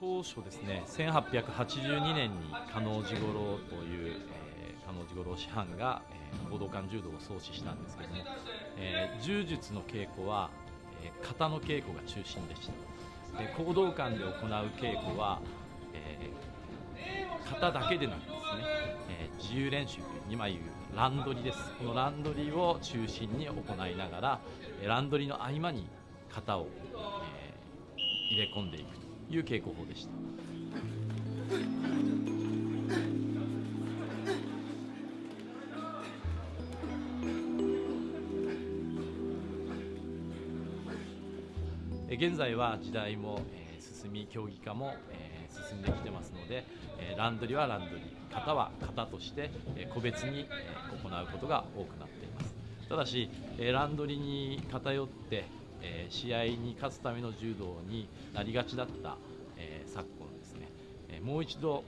当初ですね1882年に加納治五郎という、えー、加納治五郎師範が、えー、行動館柔道を創始したんですけども、えー、柔術の稽古は、えー、型の稽古が中心でした。で行動館で行う稽古は、えー、型だけでなくですね、えー、自由練習という今言うランドリーです。このランドリーを中心に行いながらランドリーの合間に型を、えー、入れ込んでいくと。いう稽古法でした。現在は時代も、進み競技化も、進んできてますので、ランドリーはランドリー型は型として、個別に、行うことが多くなっていますただし、ランドリに偏って、えー、試合に勝つための柔道になりがちだった、えー、昨今ですね、えー、もう一度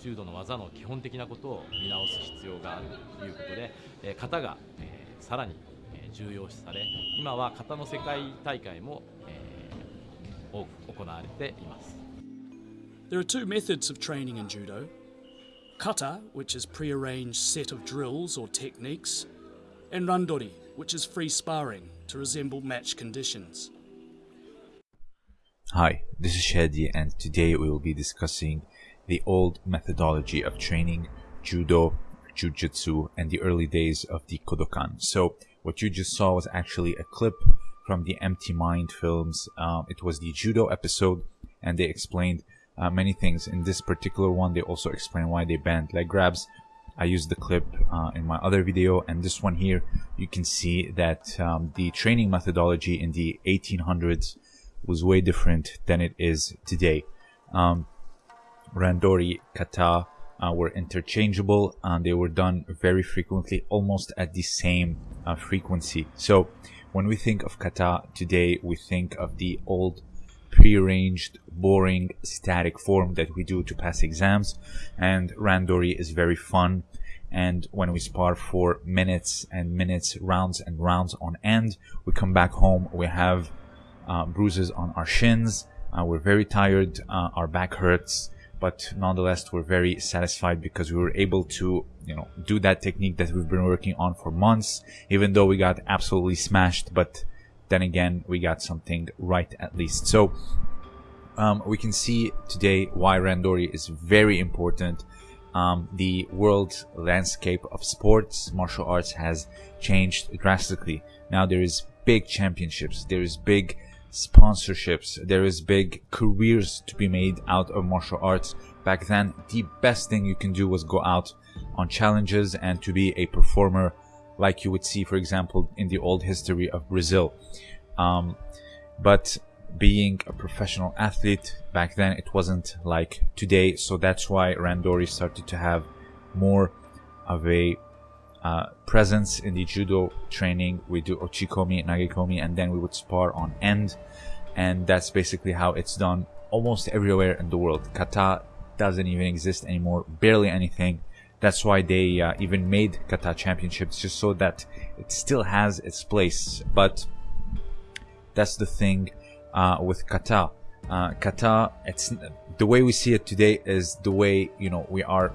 柔道の技の基本的なことを見直す必要があるということで、えー、型が、えー、さらに重要視され今は型の世界大会も、えー、多く行われています There are two methods of training in judo. Kata, which is pre-arranged set of drills or techniques, and randori, which is free sparring to resemble match conditions. Hi, this is Shadi and today we will be discussing the old methodology of training judo, jujitsu, and the early days of the Kodokan. So what you just saw was actually a clip from the Empty Mind films. Um, it was the judo episode and they explained uh, many things. In this particular one, they also explain why they banned leg grabs. I used the clip uh, in my other video, and this one here, you can see that um, the training methodology in the 1800s was way different than it is today. Um, Randori, kata uh, were interchangeable, and they were done very frequently, almost at the same uh, frequency. So, when we think of kata today, we think of the old prearranged, boring, static form that we do to pass exams. And Randori is very fun. And when we spar for minutes and minutes, rounds and rounds on end, we come back home, we have uh, bruises on our shins, uh, we're very tired, uh, our back hurts, but nonetheless we're very satisfied because we were able to you know do that technique that we've been working on for months even though we got absolutely smashed but then again, we got something right at least. So um, we can see today why Randori is very important. Um, the world landscape of sports, martial arts has changed drastically. Now there is big championships, there is big sponsorships, there is big careers to be made out of martial arts. Back then, the best thing you can do was go out on challenges and to be a performer like you would see, for example, in the old history of Brazil. Um, but being a professional athlete back then, it wasn't like today. So that's why Randori started to have more of a uh, presence in the judo training. We do uchikomi, nagekomi, and then we would spar on end. And that's basically how it's done almost everywhere in the world. Kata doesn't even exist anymore, barely anything. That's why they uh, even made kata championships just so that it still has its place. But that's the thing uh, with kata. Uh, kata, it's the way we see it today is the way you know we are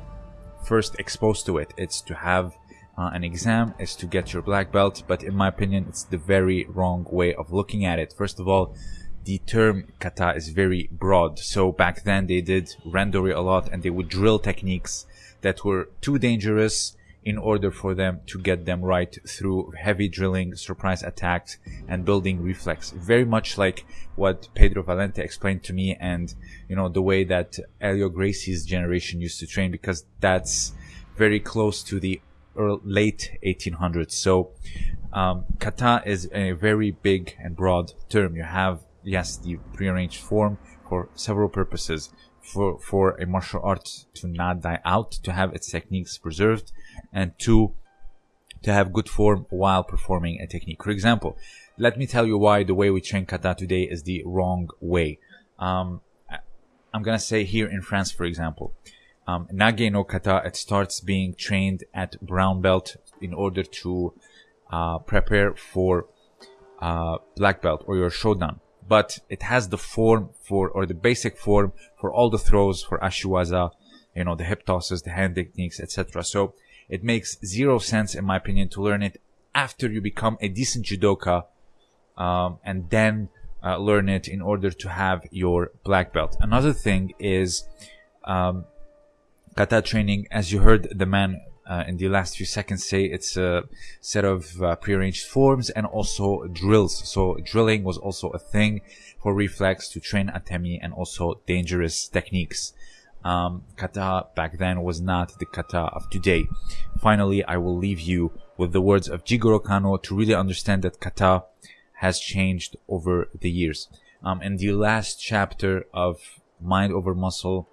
first exposed to it. It's to have uh, an exam, is to get your black belt. But in my opinion, it's the very wrong way of looking at it. First of all, the term kata is very broad. So back then they did randori a lot and they would drill techniques that were too dangerous in order for them to get them right through heavy drilling, surprise attacks, and building reflex. Very much like what Pedro Valente explained to me and, you know, the way that Helio Gracie's generation used to train because that's very close to the late 1800s. So, um, kata is a very big and broad term. You have, yes, the prearranged form for several purposes for, for a martial art to not die out, to have its techniques preserved, and two, to have good form while performing a technique. For example, let me tell you why the way we train kata today is the wrong way. Um, I'm gonna say here in France, for example, um, Nage no kata, it starts being trained at brown belt in order to uh, prepare for uh, black belt or your shodan but it has the form for, or the basic form for all the throws for Ashiwaza, you know, the hip tosses, the hand techniques, etc. So it makes zero sense, in my opinion, to learn it after you become a decent judoka, um, and then uh, learn it in order to have your black belt. Another thing is, um, kata training, as you heard the man uh, in the last few seconds say it's a set of uh, prearranged forms and also drills. So drilling was also a thing for reflex to train atemi and also dangerous techniques. Um, kata back then was not the kata of today. Finally, I will leave you with the words of Jigoro Kano to really understand that kata has changed over the years. Um, in the last chapter of Mind Over Muscle,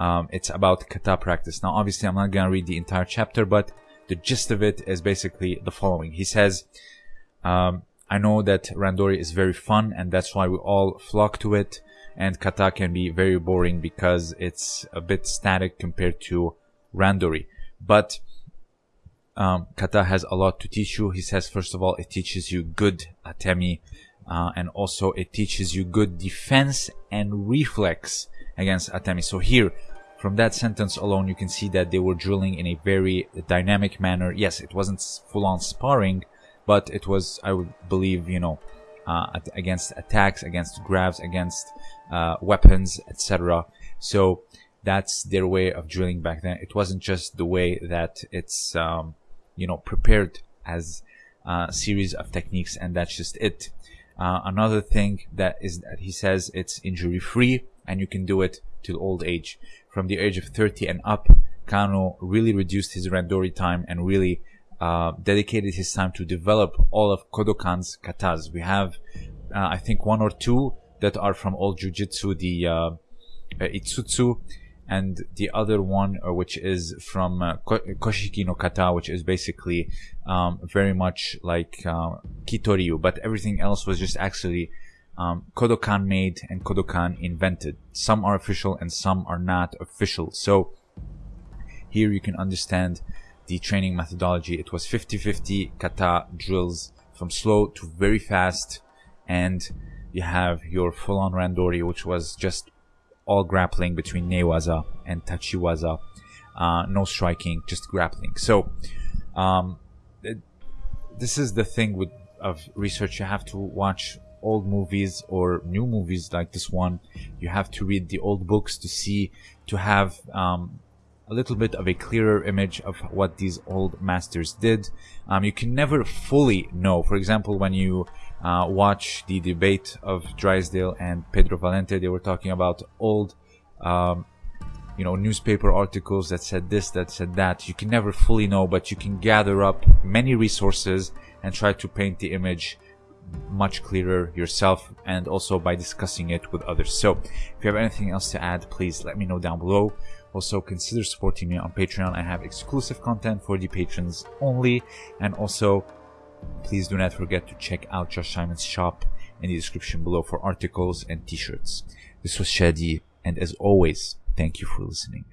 um, it's about kata practice. Now, obviously, I'm not going to read the entire chapter, but the gist of it is basically the following. He says, um, I know that Randori is very fun, and that's why we all flock to it. And kata can be very boring because it's a bit static compared to Randori. But um, kata has a lot to teach you. He says, first of all, it teaches you good atemi, uh, and also it teaches you good defense and reflex against atemi. So here, from that sentence alone, you can see that they were drilling in a very dynamic manner. Yes, it wasn't full on sparring, but it was, I would believe, you know, uh, against attacks, against grabs, against uh, weapons, etc. So that's their way of drilling back then. It wasn't just the way that it's, um, you know, prepared as a series of techniques, and that's just it. Uh, another thing that is that he says it's injury free and you can do it till old age from the age of 30 and up, Kano really reduced his randori time and really uh, dedicated his time to develop all of Kodokan's katas. We have, uh, I think, one or two that are from old jujitsu, the uh, uh Itsutsu, and the other one, uh, which is from uh, Koshiki no kata, which is basically um, very much like Kitoryu, but everything else was just actually um, Kodokan made and Kodokan invented. Some are official and some are not official. So here you can understand the training methodology. It was 50-50 kata drills from slow to very fast. And you have your full-on randori, which was just all grappling between newaza and tachiwaza. Uh, no striking, just grappling. So, um, this is the thing with of research. You have to watch old movies or new movies like this one, you have to read the old books to see, to have um, a little bit of a clearer image of what these old masters did. Um, you can never fully know. For example, when you uh, watch the debate of Drysdale and Pedro Valente, they were talking about old, um, you know, newspaper articles that said this, that said that. You can never fully know, but you can gather up many resources and try to paint the image much clearer yourself and also by discussing it with others. So if you have anything else to add, please let me know down below. Also consider supporting me on Patreon. I have exclusive content for the patrons only. And also please do not forget to check out Josh Simon's shop in the description below for articles and t-shirts. This was Shadi and as always, thank you for listening.